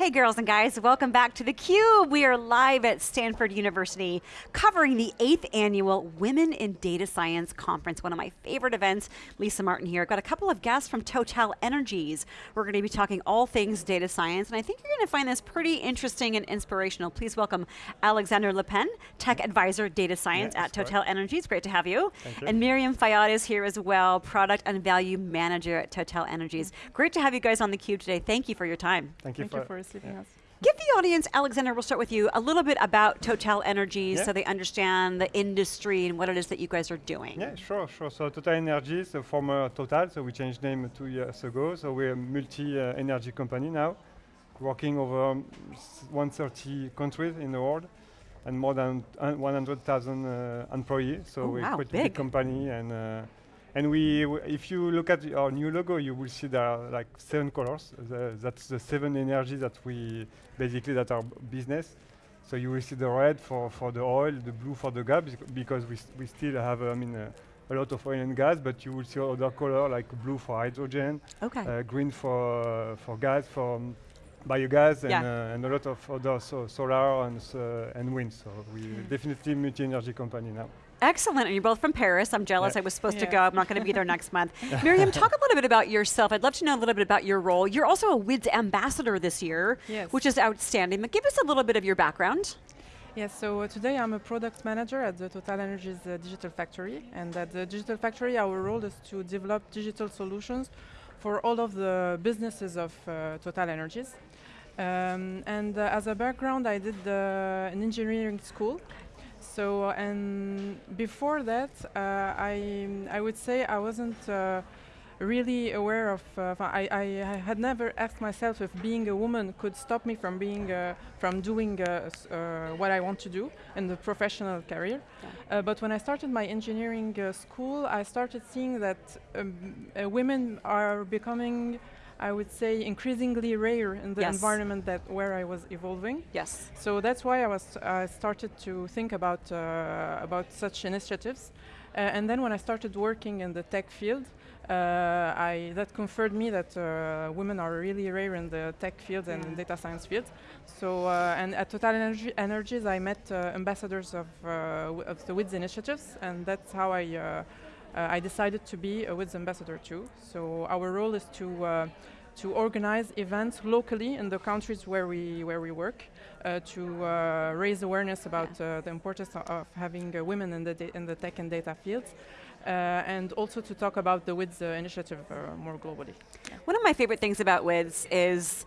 Hey girls and guys, welcome back to theCUBE. We are live at Stanford University covering the eighth annual Women in Data Science Conference, one of my favorite events. Lisa Martin here. I've got a couple of guests from Total Energies. We're going to be talking all things data science, and I think you're going to find this pretty interesting and inspirational. Please welcome Alexander Le Pen, Tech Advisor Data Science yeah, at Total right. Energies. Great to have you. Thank you. And Miriam Fayyad is here as well, Product and Value Manager at Total Energies. Mm-hmm. Great to have you guys on theCUBE today. Thank you for your time. Thank you, Thank for, you for receiving yeah. us. Give the audience, Alexander, we'll start with you, a little bit about Total Energies yeah. so they understand the industry and what it is that you guys are doing. Yeah, sure, sure. So Total Energies, a former Total, so we changed name two years ago. So we're a multi-energy company now, working over 130 countries in the world and more than 100,000 uh, employees. So oh, we're wow, quite big. a big company and uh, and we, if you look at our new logo, you will see there are like seven colors. The, that's the seven energies that we, basically that are business. So you will see the red for, for the oil, the blue for the gas, because we, we still have, I mean, uh, a lot of oil and gas, but you will see other color like blue for hydrogen, okay. uh, green for, uh, for gas, for um, biogas, yeah. and, uh, and, a lot of other so solar and, uh, and wind. So we mm. definitely multi-energy company now. Excellent, and you're both from Paris. I'm jealous yeah. I was supposed yeah. to go. I'm not going to be there next month. Miriam, talk a little bit about yourself. I'd love to know a little bit about your role. You're also a WIDS ambassador this year, yes. which is outstanding. But give us a little bit of your background. Yes, so uh, today I'm a product manager at the Total Energies uh, Digital Factory. And at the Digital Factory, our role is to develop digital solutions for all of the businesses of uh, Total Energies. Um, and uh, as a background, I did an engineering school so, and before that, uh, I, I would say I wasn't uh, really aware of, uh, I, I, had never asked myself if being a woman could stop me from being, uh, from doing uh, uh, what I want to do in the professional career. Yeah. but when I started my engineering school, I started seeing that um, women are becoming I would say, increasingly rare in the yes. environment that where I was evolving. Yes. So that's why I was uh, started to think about uh, about such initiatives, uh, and then when I started working in the tech field, uh, I that confirmed me that uh, women are really rare in the tech field yeah. and data science field. So uh, and at Total Energy Energies, I met ambassadors of of the WIDS initiatives, and that's how I. Uh, I decided to be a WIDS ambassador too. So our role is to uh, to organize events locally in the countries where we where we work, uh, to uh, raise awareness about uh, the importance of having uh, women in the in the tech and data fields, and also to talk about the WIDS initiative more globally. One of my favorite things about WIDS is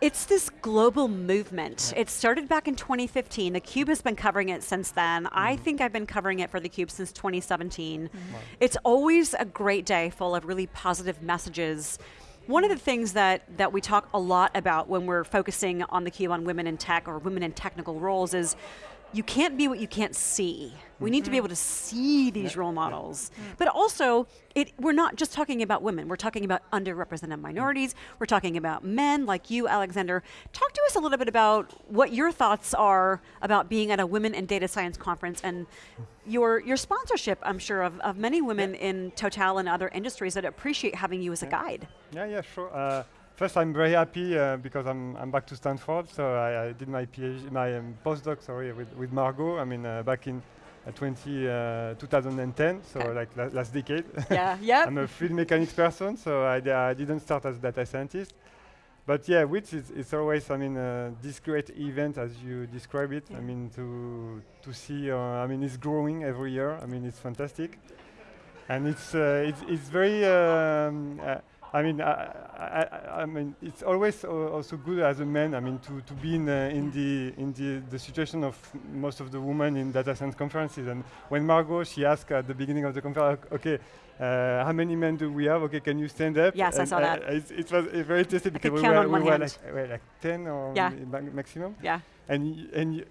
it's this global movement. Yeah. It started back in 2015. The Cube has been covering it since then. Mm. I think I've been covering it for the Cube since 2017. Mm. It's always a great day full of really positive messages. One of the things that, that we talk a lot about when we're focusing on the Cube on women in tech or women in technical roles is you can't be what you can't see. We need to be mm-hmm. able to see these role models. But also, it, we're not just talking about women, we're talking about underrepresented minorities, we're talking about men like you, Alexander. Talk to us a little bit about what your thoughts are about being at a Women in Data Science conference and your, your sponsorship, I'm sure, of, of many women yeah. in Total and other industries that appreciate having you as yeah. a guide. Yeah, yeah, sure. Uh, First, I'm very happy uh, because I'm, I'm back to Stanford. So I, I did my PhD, my um, postdoc, sorry, with, with Margot. I mean, uh, back in uh, 20, uh, 2010, so like la last decade. Yeah, yeah. I'm a fluid mechanics person, so I, I didn't start as a data scientist. But yeah, which is it's always, I mean, uh, this great event as you describe it. Yeah. I mean, to to see, uh, I mean, it's growing every year. I mean, it's fantastic, and it's uh, it's, it's very. Um, uh, I mean, I, I, I, mean, it's always also good as a man. I mean, to, to be in, uh, in the in the, the situation of most of the women in data science conferences. And when Margot she asked at the beginning of the conference, okay, uh, how many men do we have? Okay, can you stand up? Yes, and I saw that. It, it, was very tasty because we were, we were like, like, 10 or yeah. maximum. Yeah. And and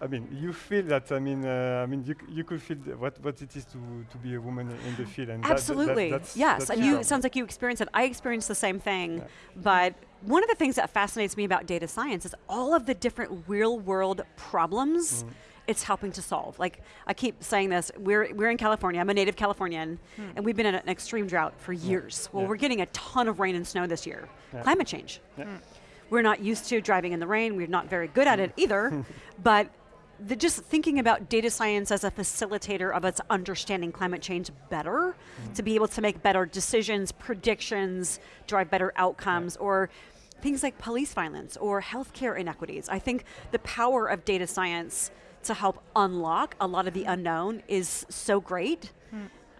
I mean, you feel that. I mean, uh, I mean, you you could feel what what it is to to be a woman in the field. And Absolutely, that, that, that's, yes. That's and you, it sounds like you experienced it. I experienced the same thing, yeah. but one of the things that fascinates me about data science is all of the different real world problems. Mm it's helping to solve. Like I keep saying this, we're, we're in California, I'm a native Californian, hmm. and we've been in an extreme drought for years. Yeah. Well, yeah. we're getting a ton of rain and snow this year. Yeah. Climate change. Hmm. we're not used to driving in the rain. We're not very good at it hmm. either. but the, just thinking about data science as a facilitator of us understanding climate change better, hmm. to be able to make better decisions, predictions, drive better outcomes, or things like police violence or healthcare inequities. I think the power of data science to help unlock a lot of the unknown is so great.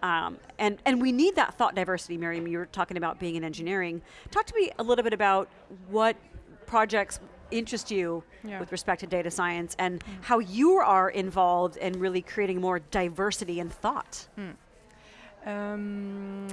Um, and, and we need that thought diversity, Miriam. You were talking about being in engineering. Talk to me a little bit about what projects interest you Yeah. with respect to data science and how you are involved in really creating more diversity in thought. Um,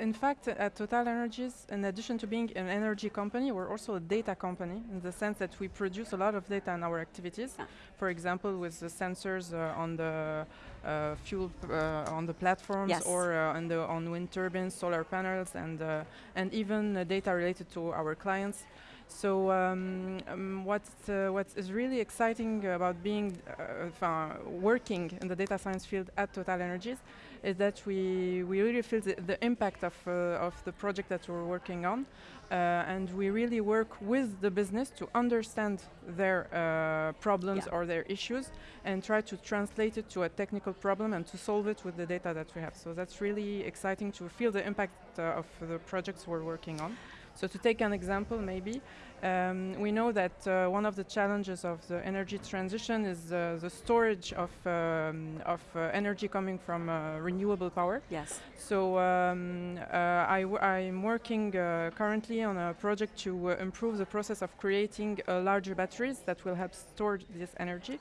in fact, at Total Energies, in addition to being an energy company, we're also a data company in the sense that we produce a lot of data in our activities. Yeah. For example, with the sensors uh, on the uh, fuel uh, on the platforms, Yes. or uh, on the on wind turbines, solar panels, and uh, and even uh, data related to our clients. So um, um, what uh, what is really exciting about being uh, uh, working in the data science field at Total Energies is that we we really feel the, the impact of uh, of the project that we're working on, uh, and we really work with the business to understand their uh, problems Yeah. or their issues and try to translate it to a technical problem and to solve it with the data that we have. So that's really exciting to feel the impact uh, of the projects we're working on. So to take an example, maybe um, we know that uh, one of the challenges of the energy transition is uh, the storage of um, of uh, energy coming from uh, renewable power. Yes. So um, uh, I w- I'm working uh, currently on a project to uh, improve the process of creating uh, larger batteries that will help store this energy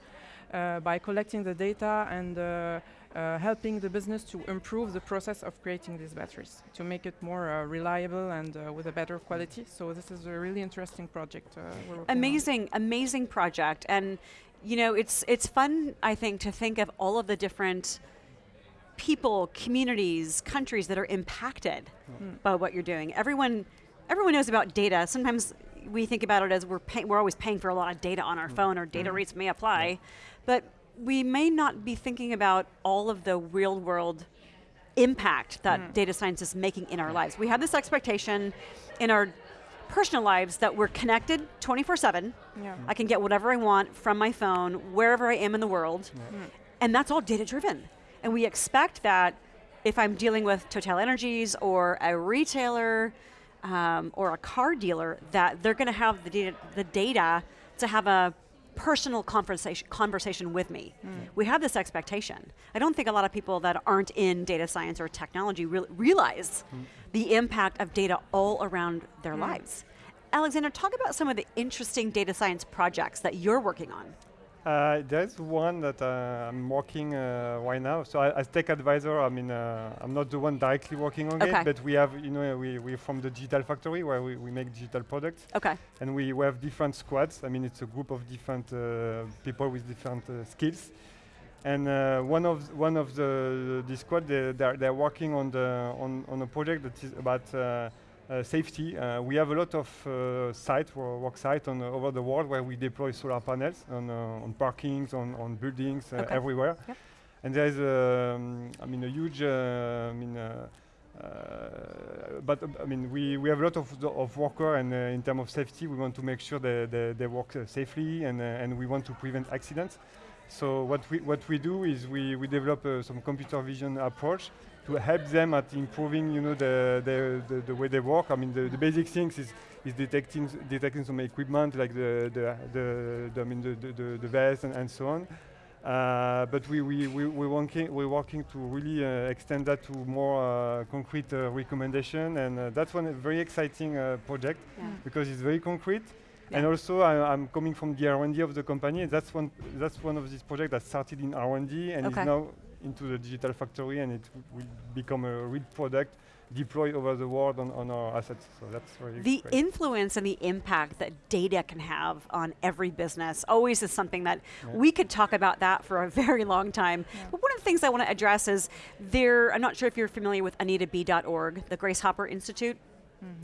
uh, by collecting the data and helping the business to improve the process of creating these batteries to make it more uh, reliable and uh, with a better quality. So this is a really interesting project. Uh, we're on. amazing amazing project. And you know it's it's fun i think to think of all of the different people communities countries that are impacted by what you're doing. Everyone everyone knows about data. Sometimes we think about it as we're pay- we're always paying for a lot of data on our phone or data rates may apply. But we may not be thinking about all of the real world impact that data science is making in our lives. We have this expectation in our personal lives that we're connected 24 7. Yeah. I can get whatever I want from my phone, wherever I am in the world. And that's all data driven. And we expect that if I'm dealing with Total Energies or a retailer um, or a car dealer, that they're going to have the data, the data to have a personal conversation conversation with me. Mm. We have this expectation. I don't think a lot of people that aren't in data science or technology real realize mm. the impact of data all around their mm. lives. Alexander, talk about some of the interesting data science projects that you're working on. Uh, there's one that uh, I'm working uh, right now. So I, as tech advisor, I mean, uh, I'm not the one directly working on Okay. it, but we have, you know, we, we're from the digital factory where we, we make digital products. Okay. and we, we have different squads. I mean, it's a group of different uh, people with different uh, skills. And uh, one of one of the the squad they they're, they're working on the on, on a project that is about safety. Uh, we have a lot of uh, sites work sites on uh, over the world where we deploy solar panels on uh, on parkings, on on buildings, uh, Okay. everywhere. Yep. And there is, um, I mean, a huge, uh, I mean. Uh, uh, but uh, I mean, we, we have a lot of, of worker, and uh, in terms of safety, we want to make sure that they, they work uh, safely, and, uh, and we want to prevent accidents. So what we what we do is we, we develop uh, some computer vision approach to help them at improving, you know, the the, the, the way they work. I mean, the, the basic things is is detecting detecting some equipment like the the the, the I mean the the, the, vest and, and so on. Uh, but we, we, we, we're, working, we're working to really uh, extend that to more uh, concrete uh, recommendation, and uh, that's one very exciting uh, project Yeah. because it's very concrete. And also, I, I'm coming from the R&D of the company. and That's one. That's one of these projects that started in R&D and Okay. is now into the digital factory, and it will become a real product deployed over the world on, on our assets. So that's very The great. influence and the impact that data can have on every business always is something that Yeah. we could talk about that for a very long time. But one of the things I want to address is there, I'm not sure if you're familiar with AnitaB.org, the Grace Hopper Institute.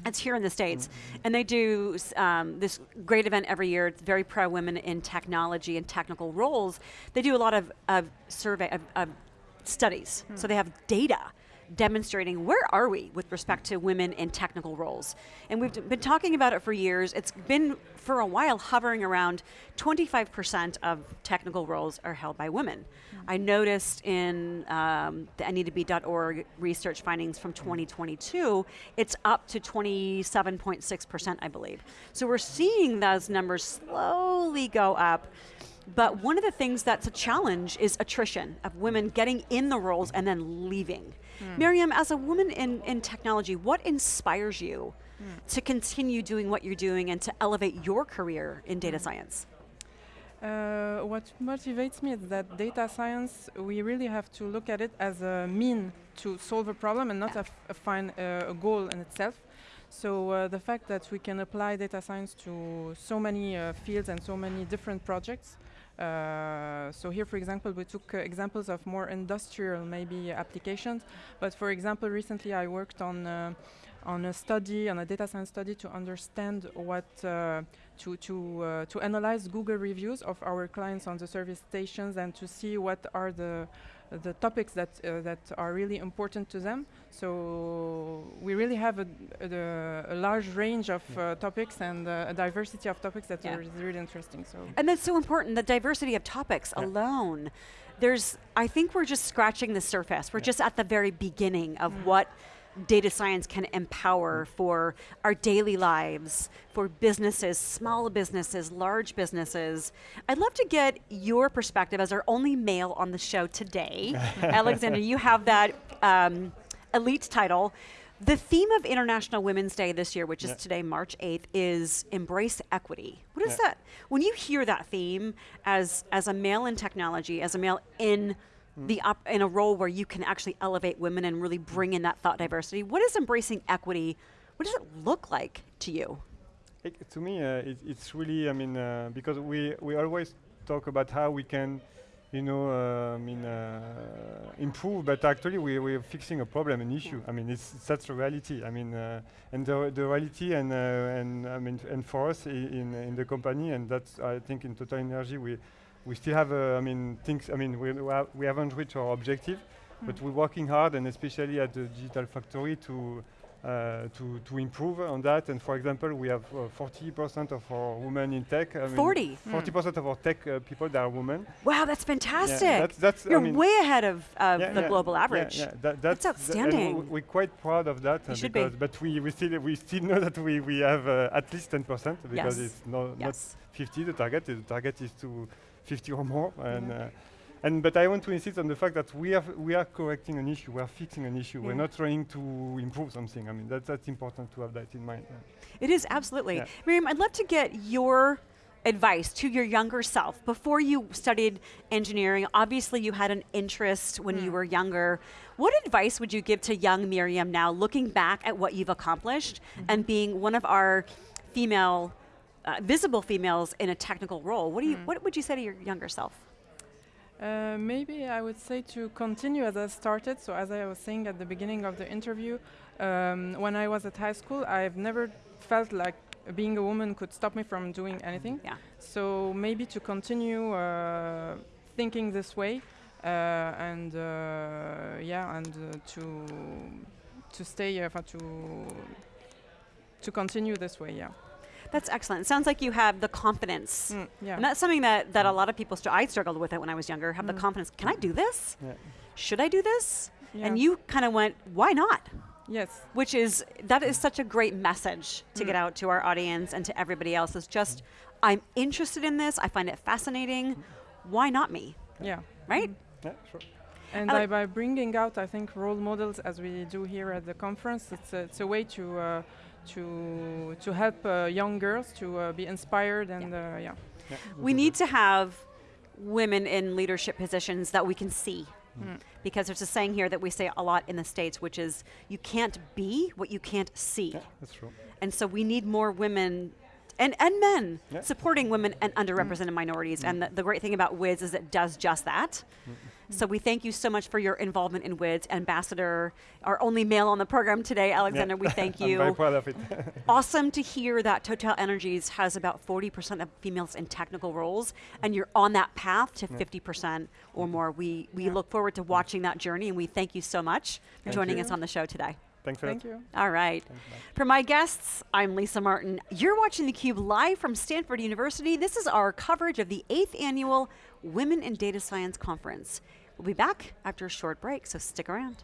It's here in the States. And they do um, this great event every year. It's very pro women in technology and technical roles. They do a lot of, of survey, of, of studies. So they have data demonstrating where are we with respect to women in technical roles. And we've been talking about it for years. It's been for a while hovering around 25% of technical roles are held by women. Mm-hmm. I noticed in um, the AnitaB.org research findings from 2022, it's up to 27.6%, I believe. So we're seeing those numbers slowly go up. But one of the things that's a challenge is attrition of women getting in the roles and then leaving. Mm. Miriam, as a woman in, in technology, what inspires you mm. to continue doing what you're doing and to elevate your career in data mm. science? Uh, what motivates me is that data science, we really have to look at it as a mean to solve a problem and not yeah. a, find uh, a goal in itself. So uh, the fact that we can apply data science to so many uh, fields and so many different projects uh, so here, for example, we took uh, examples of more industrial maybe applications. But for example, recently I worked on uh, on a study, on a data science study to understand what uh, to to uh, to analyze Google reviews of our clients on the service stations and to see what are the the topics that uh, that are really important to them. So we really have a, a, a large range of uh, topics and uh, a diversity of topics that yeah. are really interesting. So and that's so important. The diversity of topics yeah. alone. There's, I think we're just scratching the surface. We're yeah. just at the very beginning of mm. what data science can empower for our daily lives, for businesses, small businesses, large businesses. I'd love to get your perspective as our only male on the show today. Alexander, you have that um, elite title. The theme of International Women's Day this year, which is today, March 8th, is embrace equity. What is that? When you hear that theme as, as a male in technology, as a male in Mm. The op- in a role where you can actually elevate women and really bring in that thought diversity. What is embracing equity? What does it look like to you? It, to me, uh, it, it's really, I mean, uh, because we, we always talk about how we can, you know, uh, I mean, uh, improve, but actually we, we're fixing a problem, an issue. Yeah. I mean, it's, that's the reality. I mean, uh, and the, the reality, and, uh, and I mean, and for us in, in the company, and that's, I think in Total Energy, we, we still have, uh, I mean, things, I mean, we, we haven't reached our objective, mm. but we're working hard and especially at the Digital Factory to, uh, to, to improve on that. And for example, we have 40% uh, of our women in tech. I 40? 40% mm. of our tech uh, people that are women. Wow, that's fantastic. Yeah, that's, that's, You're I mean way ahead of, of yeah, the yeah, global average. Yeah, that, that's, that's, outstanding. Th we're quite proud of that. You should be. But we, we, still, we still know that we, we have uh, at least 10% because yes. it's no, yes. not 50 the target. The target is to 50 or more. And, uh, and but I want to insist on the fact that we are we are correcting an issue, we are fixing an issue. Yeah. We're not trying to improve something. I mean, that's that's important to have that in mind. It is absolutely. Yeah. Miriam, I'd love to get your advice to your younger self before you studied engineering. Obviously, you had an interest when mm. you were younger. What advice would you give to young Miriam now, looking back at what you've accomplished mm -hmm. and being one of our female uh, visible females in a technical role. What do you? Mm. What would you say to your younger self? Uh, maybe I would say to continue as I started. So as I was saying at the beginning of the interview, um, when I was at high school, I've never felt like being a woman could stop me from doing anything. Yeah. So maybe to continue uh, thinking this way, uh, and uh, yeah, and uh, to to stay uh, to to continue this way. Yeah. That's excellent. It sounds like you have the confidence. Mm, yeah. And that's something that, that a lot of people, I struggled with it when I was younger, have mm. the confidence. Can I do this? Yeah. Should I do this? Yeah. And you kind of went, why not? Yes. Which is, that is such a great message to mm. get out to our audience and to everybody else is just, I'm interested in this. I find it fascinating. Why not me? Yeah. Right? Yeah, sure. And by, by bringing out, I think, role models as we do here at the conference, it's a, it's a way to uh, to to help uh, young girls to uh, be inspired and yeah. Uh, yeah. yeah. We need to have women in leadership positions that we can see. Mm. Because there's a saying here that we say a lot in the States, which is you can't be what you can't see. Yeah, that's true. And so we need more women and, and men yeah. supporting women and underrepresented mm. minorities. Mm. And the, the, great thing about WIDS is it does just that. Mm. So we thank you so much for your involvement in WIDS. Ambassador, our only male on the program today, Alexander, we thank I'm you. very proud of it. awesome to hear that Total Energies has about 40% of females in technical roles, and you're on that path to 50% or mm-hmm. more. We, we look forward to mm-hmm. watching that journey, and we thank you so much for Thank joining you. us on the show today. Thanks a lot. Thank you. All right. Thanks. For my guests, I'm Lisa Martin. You're watching theCUBE live from Stanford University. This is our coverage of the eighth annual Women in Data Science Conference. We'll be back after a short break, so stick around.